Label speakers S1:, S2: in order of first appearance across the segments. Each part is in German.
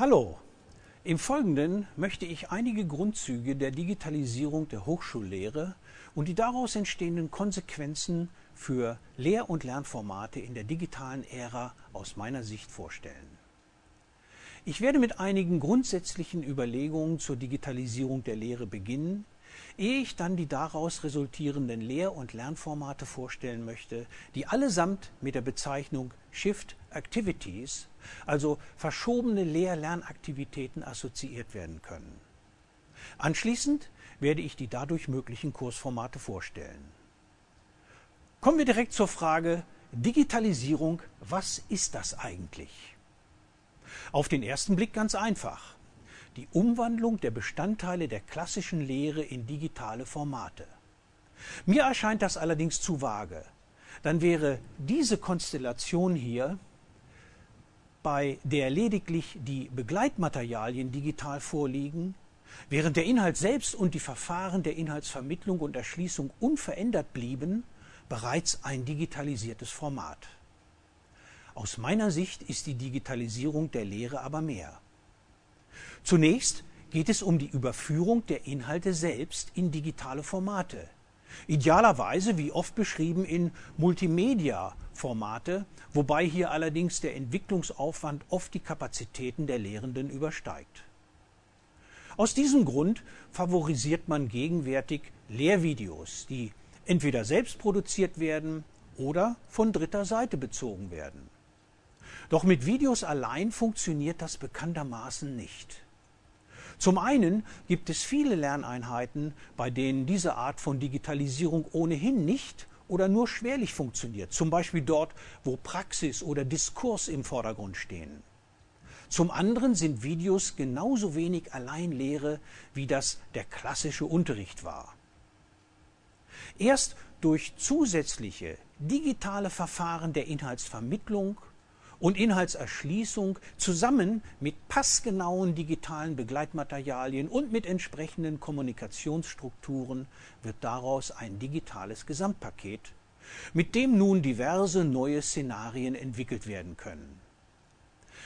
S1: Hallo, im Folgenden möchte ich einige Grundzüge der Digitalisierung der Hochschullehre und die daraus entstehenden Konsequenzen für Lehr- und Lernformate in der digitalen Ära aus meiner Sicht vorstellen. Ich werde mit einigen grundsätzlichen Überlegungen zur Digitalisierung der Lehre beginnen, ehe ich dann die daraus resultierenden Lehr- und Lernformate vorstellen möchte, die allesamt mit der Bezeichnung Shift Activities, also verschobene Lehr-Lernaktivitäten, assoziiert werden können. Anschließend werde ich die dadurch möglichen Kursformate vorstellen. Kommen wir direkt zur Frage Digitalisierung, was ist das eigentlich? Auf den ersten Blick ganz einfach. Die Umwandlung der Bestandteile der klassischen Lehre in digitale Formate. Mir erscheint das allerdings zu vage. Dann wäre diese Konstellation hier, bei der lediglich die Begleitmaterialien digital vorliegen, während der Inhalt selbst und die Verfahren der Inhaltsvermittlung und Erschließung unverändert blieben, bereits ein digitalisiertes Format. Aus meiner Sicht ist die Digitalisierung der Lehre aber mehr. Zunächst geht es um die Überführung der Inhalte selbst in digitale Formate. Idealerweise, wie oft beschrieben, in Multimedia-Formate, wobei hier allerdings der Entwicklungsaufwand oft die Kapazitäten der Lehrenden übersteigt. Aus diesem Grund favorisiert man gegenwärtig Lehrvideos, die entweder selbst produziert werden oder von dritter Seite bezogen werden. Doch mit Videos allein funktioniert das bekanntermaßen nicht. Zum einen gibt es viele Lerneinheiten, bei denen diese Art von Digitalisierung ohnehin nicht oder nur schwerlich funktioniert, zum Beispiel dort, wo Praxis oder Diskurs im Vordergrund stehen. Zum anderen sind Videos genauso wenig Alleinlehre, wie das der klassische Unterricht war. Erst durch zusätzliche digitale Verfahren der Inhaltsvermittlung und Inhaltserschließung zusammen mit passgenauen digitalen Begleitmaterialien und mit entsprechenden Kommunikationsstrukturen wird daraus ein digitales Gesamtpaket, mit dem nun diverse neue Szenarien entwickelt werden können.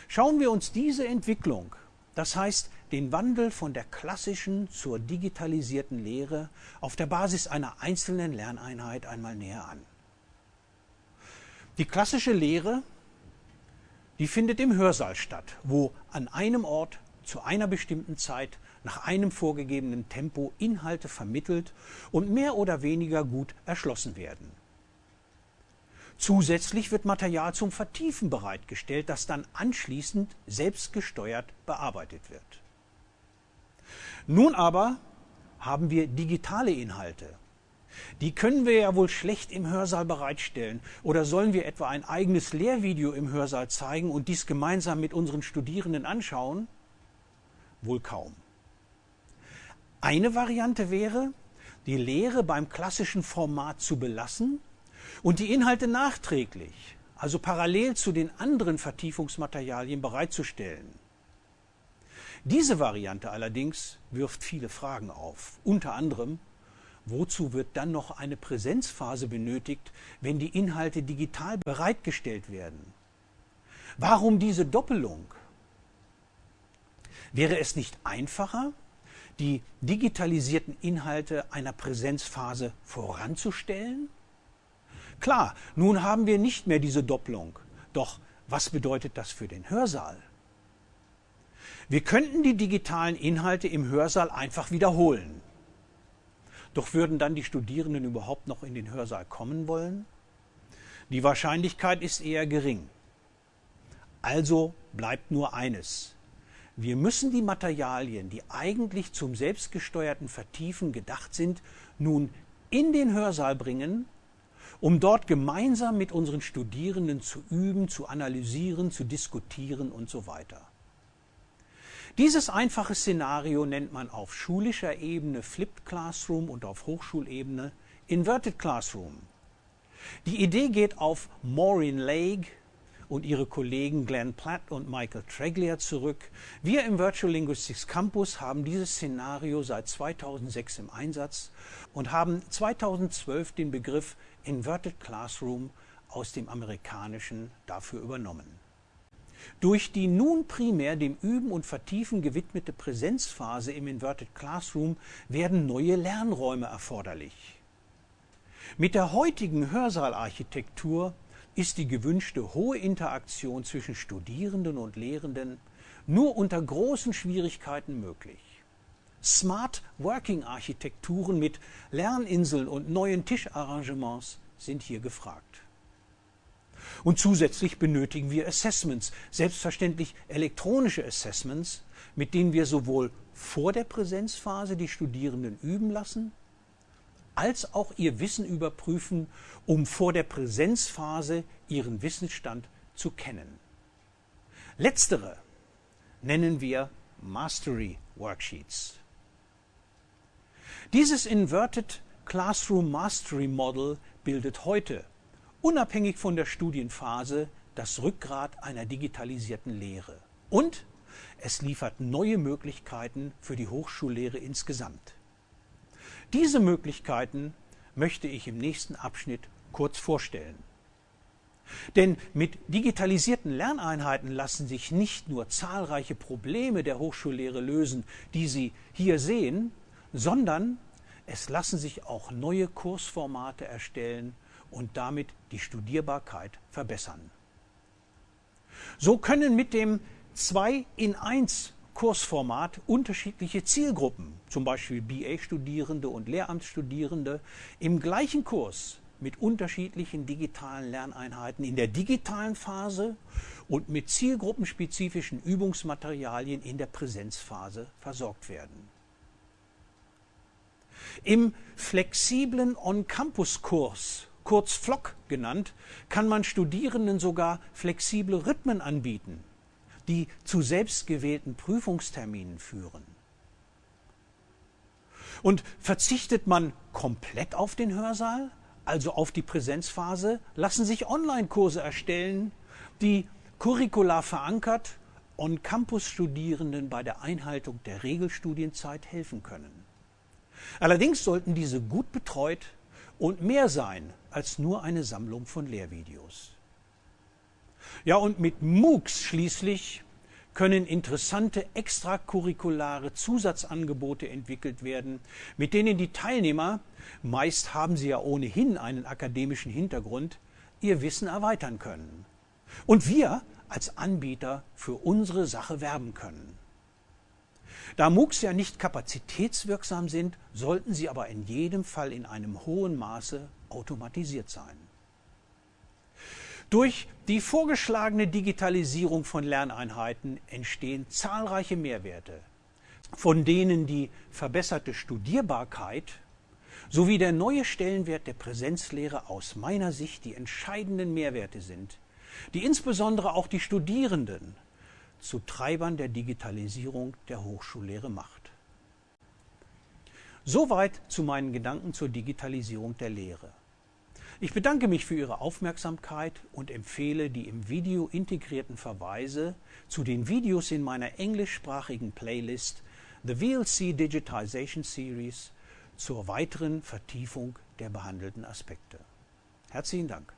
S1: Schauen wir uns diese Entwicklung, das heißt den Wandel von der klassischen zur digitalisierten Lehre auf der Basis einer einzelnen Lerneinheit einmal näher an. Die klassische Lehre die findet im Hörsaal statt, wo an einem Ort zu einer bestimmten Zeit nach einem vorgegebenen Tempo Inhalte vermittelt und mehr oder weniger gut erschlossen werden. Zusätzlich wird Material zum Vertiefen bereitgestellt, das dann anschließend selbstgesteuert bearbeitet wird. Nun aber haben wir digitale Inhalte, die können wir ja wohl schlecht im Hörsaal bereitstellen. Oder sollen wir etwa ein eigenes Lehrvideo im Hörsaal zeigen und dies gemeinsam mit unseren Studierenden anschauen? Wohl kaum. Eine Variante wäre, die Lehre beim klassischen Format zu belassen und die Inhalte nachträglich, also parallel zu den anderen Vertiefungsmaterialien bereitzustellen. Diese Variante allerdings wirft viele Fragen auf, unter anderem, Wozu wird dann noch eine Präsenzphase benötigt, wenn die Inhalte digital bereitgestellt werden? Warum diese Doppelung? Wäre es nicht einfacher, die digitalisierten Inhalte einer Präsenzphase voranzustellen? Klar, nun haben wir nicht mehr diese Doppelung. Doch was bedeutet das für den Hörsaal? Wir könnten die digitalen Inhalte im Hörsaal einfach wiederholen. Doch würden dann die Studierenden überhaupt noch in den Hörsaal kommen wollen? Die Wahrscheinlichkeit ist eher gering. Also bleibt nur eines. Wir müssen die Materialien, die eigentlich zum selbstgesteuerten Vertiefen gedacht sind, nun in den Hörsaal bringen, um dort gemeinsam mit unseren Studierenden zu üben, zu analysieren, zu diskutieren und so weiter. Dieses einfache Szenario nennt man auf schulischer Ebene Flipped Classroom und auf Hochschulebene Inverted Classroom. Die Idee geht auf Maureen Lake und ihre Kollegen Glenn Platt und Michael Treglia zurück. Wir im Virtual Linguistics Campus haben dieses Szenario seit 2006 im Einsatz und haben 2012 den Begriff Inverted Classroom aus dem Amerikanischen dafür übernommen. Durch die nun primär dem Üben und Vertiefen gewidmete Präsenzphase im Inverted Classroom werden neue Lernräume erforderlich. Mit der heutigen Hörsaalarchitektur ist die gewünschte hohe Interaktion zwischen Studierenden und Lehrenden nur unter großen Schwierigkeiten möglich. Smart Working Architekturen mit Lerninseln und neuen Tischarrangements sind hier gefragt. Und zusätzlich benötigen wir Assessments, selbstverständlich elektronische Assessments, mit denen wir sowohl vor der Präsenzphase die Studierenden üben lassen, als auch ihr Wissen überprüfen, um vor der Präsenzphase ihren Wissensstand zu kennen. Letztere nennen wir Mastery Worksheets. Dieses Inverted Classroom Mastery Model bildet heute, unabhängig von der Studienphase, das Rückgrat einer digitalisierten Lehre. Und es liefert neue Möglichkeiten für die Hochschullehre insgesamt. Diese Möglichkeiten möchte ich im nächsten Abschnitt kurz vorstellen. Denn mit digitalisierten Lerneinheiten lassen sich nicht nur zahlreiche Probleme der Hochschullehre lösen, die Sie hier sehen, sondern es lassen sich auch neue Kursformate erstellen und damit die Studierbarkeit verbessern. So können mit dem 2 in 1 Kursformat unterschiedliche Zielgruppen, zum Beispiel BA-Studierende und Lehramtsstudierende, im gleichen Kurs mit unterschiedlichen digitalen Lerneinheiten in der digitalen Phase und mit zielgruppenspezifischen Übungsmaterialien in der Präsenzphase versorgt werden. Im flexiblen On-Campus-Kurs, kurz FLOC genannt, kann man Studierenden sogar flexible Rhythmen anbieten, die zu selbstgewählten Prüfungsterminen führen. Und verzichtet man komplett auf den Hörsaal, also auf die Präsenzphase, lassen sich Online-Kurse erstellen, die curricular verankert On-Campus-Studierenden bei der Einhaltung der Regelstudienzeit helfen können. Allerdings sollten diese gut betreut und mehr sein als nur eine Sammlung von Lehrvideos. Ja, und mit MOOCs schließlich können interessante extracurriculare Zusatzangebote entwickelt werden, mit denen die Teilnehmer, meist haben sie ja ohnehin einen akademischen Hintergrund, ihr Wissen erweitern können. Und wir als Anbieter für unsere Sache werben können. Da MOOCs ja nicht kapazitätswirksam sind, sollten sie aber in jedem Fall in einem hohen Maße automatisiert sein. Durch die vorgeschlagene Digitalisierung von Lerneinheiten entstehen zahlreiche Mehrwerte, von denen die verbesserte Studierbarkeit sowie der neue Stellenwert der Präsenzlehre aus meiner Sicht die entscheidenden Mehrwerte sind, die insbesondere auch die Studierenden zu Treibern der Digitalisierung der Hochschullehre macht. Soweit zu meinen Gedanken zur Digitalisierung der Lehre. Ich bedanke mich für Ihre Aufmerksamkeit und empfehle die im Video integrierten Verweise zu den Videos in meiner englischsprachigen Playlist The VLC Digitization Series zur weiteren Vertiefung der behandelten Aspekte. Herzlichen Dank.